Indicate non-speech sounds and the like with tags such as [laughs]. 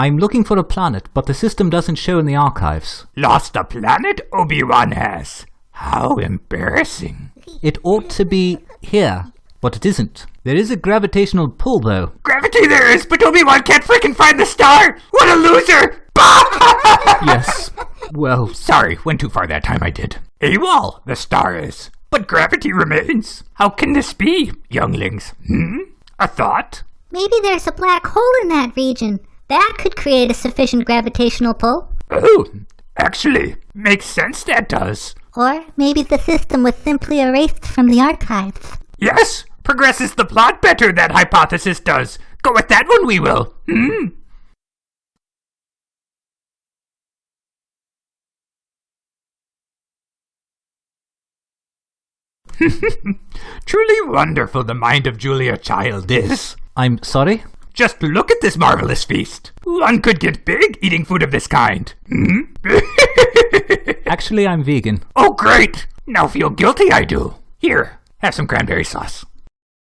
I'm looking for a planet, but the system doesn't show in the archives. Lost a planet Obi-Wan has. How embarrassing. It ought to be here, but it isn't. There is a gravitational pull, though. Gravity there is, but Obi-Wan can't freaking find the star! What a loser! [laughs] Yes. Well, Sorry, went too far that time I did. AWOL, the star is. But gravity remains. How can this be, younglings? Hmm? A thought? Maybe there's a black hole in that region. That could create a sufficient gravitational pull. Oh, actually, makes sense that does. Or maybe the system was simply erased from the archives. Yes, progresses the plot better, that hypothesis does. Go with that one, we will. Hmm? [laughs] Truly wonderful the mind of Julia Child is. I'm sorry? Just look at this marvelous feast. One could get big eating food of this kind. Hmm? [laughs] Actually, I'm vegan. oh, great! Now feel guilty, I do. Here, have some cranberry sauce.